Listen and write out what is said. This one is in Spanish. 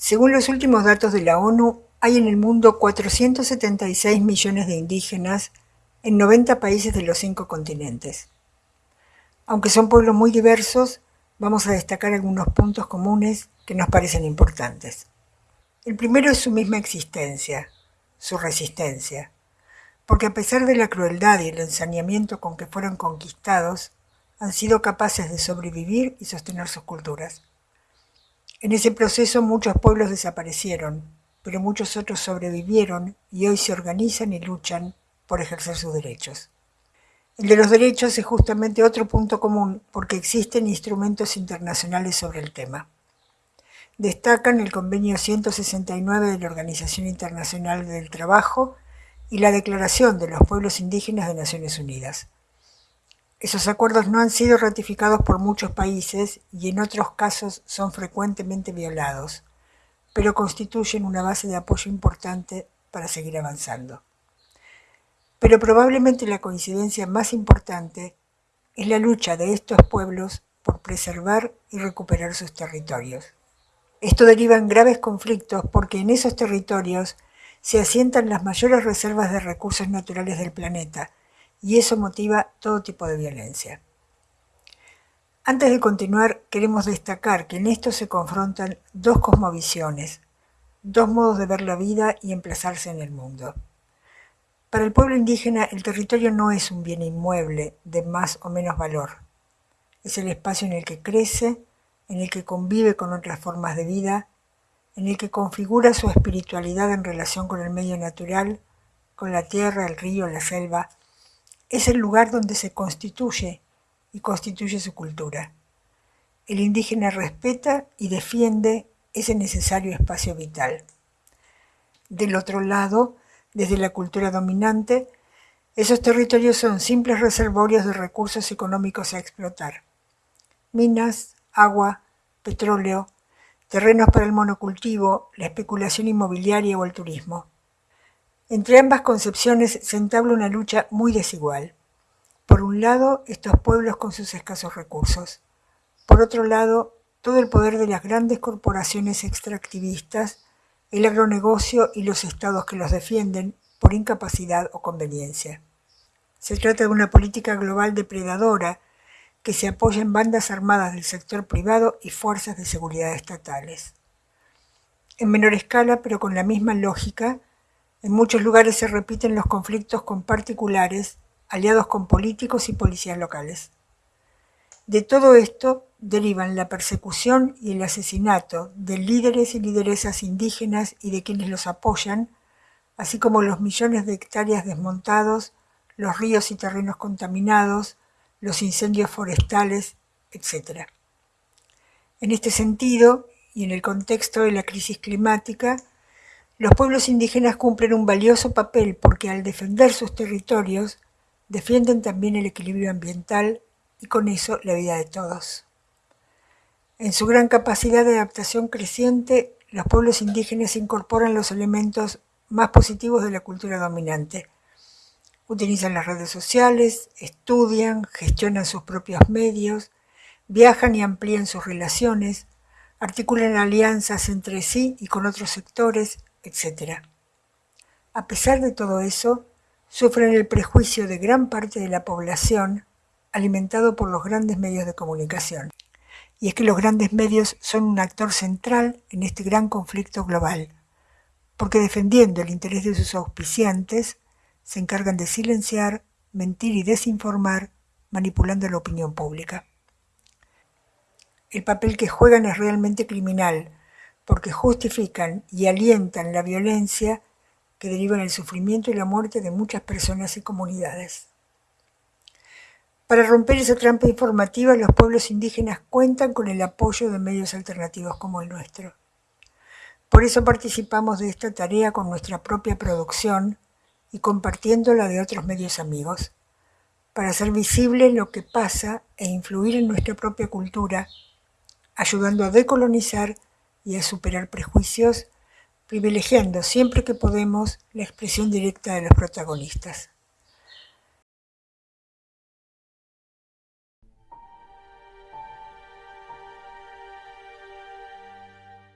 Según los últimos datos de la ONU, hay en el mundo 476 millones de indígenas en 90 países de los cinco continentes. Aunque son pueblos muy diversos, vamos a destacar algunos puntos comunes que nos parecen importantes. El primero es su misma existencia, su resistencia, porque a pesar de la crueldad y el ensañamiento con que fueron conquistados, han sido capaces de sobrevivir y sostener sus culturas. En ese proceso muchos pueblos desaparecieron, pero muchos otros sobrevivieron y hoy se organizan y luchan por ejercer sus derechos. El de los derechos es justamente otro punto común porque existen instrumentos internacionales sobre el tema. Destacan el Convenio 169 de la Organización Internacional del Trabajo y la Declaración de los Pueblos Indígenas de Naciones Unidas. Esos acuerdos no han sido ratificados por muchos países y en otros casos son frecuentemente violados, pero constituyen una base de apoyo importante para seguir avanzando. Pero probablemente la coincidencia más importante es la lucha de estos pueblos por preservar y recuperar sus territorios. Esto deriva en graves conflictos porque en esos territorios se asientan las mayores reservas de recursos naturales del planeta y eso motiva todo tipo de violencia. Antes de continuar, queremos destacar que en esto se confrontan dos cosmovisiones, dos modos de ver la vida y emplazarse en el mundo. Para el pueblo indígena, el territorio no es un bien inmueble de más o menos valor. Es el espacio en el que crece, en el que convive con otras formas de vida, en el que configura su espiritualidad en relación con el medio natural, con la tierra, el río, la selva. Es el lugar donde se constituye y constituye su cultura. El indígena respeta y defiende ese necesario espacio vital. Del otro lado, desde la cultura dominante, esos territorios son simples reservorios de recursos económicos a explotar. Minas, agua, petróleo, terrenos para el monocultivo, la especulación inmobiliaria o el turismo. Entre ambas concepciones se entabla una lucha muy desigual. Por un lado, estos pueblos con sus escasos recursos. Por otro lado, todo el poder de las grandes corporaciones extractivistas el agronegocio y los estados que los defienden por incapacidad o conveniencia. Se trata de una política global depredadora que se apoya en bandas armadas del sector privado y fuerzas de seguridad estatales. En menor escala, pero con la misma lógica, en muchos lugares se repiten los conflictos con particulares aliados con políticos y policías locales. De todo esto derivan la persecución y el asesinato de líderes y lideresas indígenas y de quienes los apoyan, así como los millones de hectáreas desmontados, los ríos y terrenos contaminados, los incendios forestales, etc. En este sentido, y en el contexto de la crisis climática, los pueblos indígenas cumplen un valioso papel porque al defender sus territorios, defienden también el equilibrio ambiental y con eso la vida de todos. En su gran capacidad de adaptación creciente, los pueblos indígenas incorporan los elementos más positivos de la cultura dominante. Utilizan las redes sociales, estudian, gestionan sus propios medios, viajan y amplían sus relaciones, articulan alianzas entre sí y con otros sectores, etc. A pesar de todo eso, sufren el prejuicio de gran parte de la población alimentado por los grandes medios de comunicación. Y es que los grandes medios son un actor central en este gran conflicto global, porque defendiendo el interés de sus auspiciantes, se encargan de silenciar, mentir y desinformar, manipulando la opinión pública. El papel que juegan es realmente criminal, porque justifican y alientan la violencia que deriva en el sufrimiento y la muerte de muchas personas y comunidades. Para romper esa trampa informativa, los pueblos indígenas cuentan con el apoyo de medios alternativos como el nuestro. Por eso participamos de esta tarea con nuestra propia producción y compartiéndola de otros medios amigos, para hacer visible lo que pasa e influir en nuestra propia cultura, ayudando a decolonizar y a superar prejuicios, privilegiando siempre que podemos la expresión directa de los protagonistas.